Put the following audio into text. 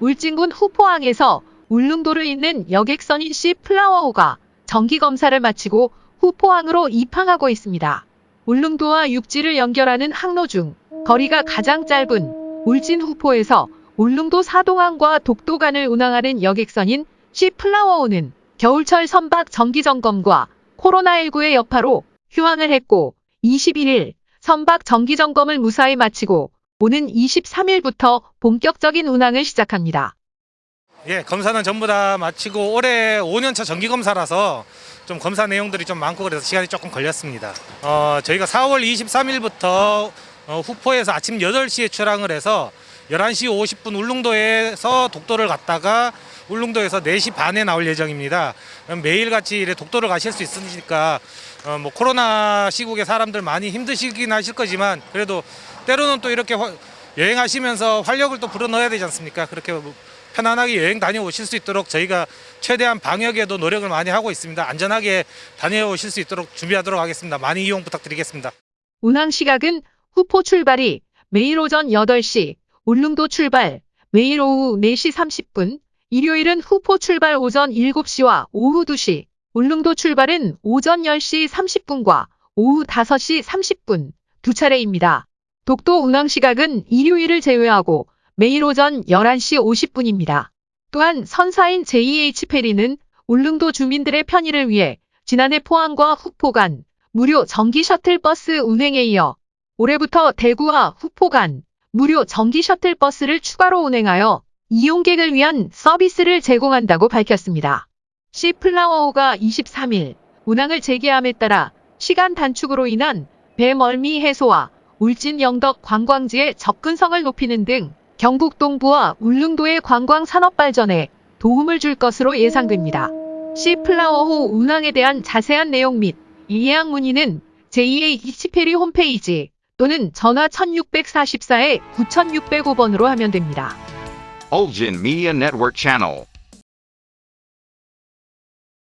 울진군 후포항에서 울릉도를 잇는 여객선인 C 플라워호가 정기 검사를 마치고 후포항으로 입항하고 있습니다. 울릉도와 육지를 연결하는 항로 중 거리가 가장 짧은 울진 후포에서 울릉도 사동항과 독도간을 운항하는 여객선인 C 플라워호는 겨울철 선박 정기 점검과 코로나19의 여파로 휴항을 했고 21일 선박 정기 점검을 무사히 마치고 오는 23일부터 본격적인 운항을 시작합니다. 예, 검사는 전부 다 마치고 올해 5년차 정기 검사라서 좀 검사 내용들이 좀 많고 그래서 시간이 조금 걸렸습니다. 어, 저희가 4월 23일부터 어, 후포에서 아침 8시에 출항을 해서 11시 50분 울릉도에서 독도를 갔다가 울릉도에서 4시 반에 나올 예정입니다. 매일같이 독도를 가실 수 있으니까 어, 뭐 코로나 시국에 사람들 많이 힘드시긴 하실 거지만 그래도 때로는 또 이렇게 화- 여행하시면서 활력을 또 불어넣어야 되지 않습니까? 그렇게 뭐 편안하게 여행 다녀오실 수 있도록 저희가 최대한 방역에도 노력을 많이 하고 있습니다. 안전하게 다녀오실 수 있도록 준비하도록 하겠습니다. 많이 이용 부탁드리겠습니다. 운항 시각은 후포 출발이 매일 오전 8시, 울릉도 출발 매일 오후 4시 30분, 일요일은 후포 출발 오전 7시와 오후 2시, 울릉도 출발은 오전 10시 30분과 오후 5시 30분 두 차례입니다. 독도 운항 시각은 일요일을 제외하고 매일 오전 11시 50분입니다. 또한 선사인 JH 페리는 울릉도 주민들의 편의를 위해 지난해 포항과 후포 간 무료 전기 셔틀버스 운행에 이어 올해부터 대구와 후포 간 무료 전기 셔틀버스를 추가로 운행하여 이용객을 위한 서비스를 제공한다고 밝혔습니다. 시플라워호가 23일 운항을 재개함에 따라 시간 단축으로 인한 배 멀미 해소와 울진 영덕 관광지의 접근성을 높이는 등 경북 동부와 울릉도의 관광 산업 발전에 도움을 줄 것으로 예상됩니다. 시플라워호 운항에 대한 자세한 내용 및 예약 문의는 JA 이치페리 홈페이지 또는 전화 1644에 9605번으로 하면 됩니다. Ulgin Media Network Channel.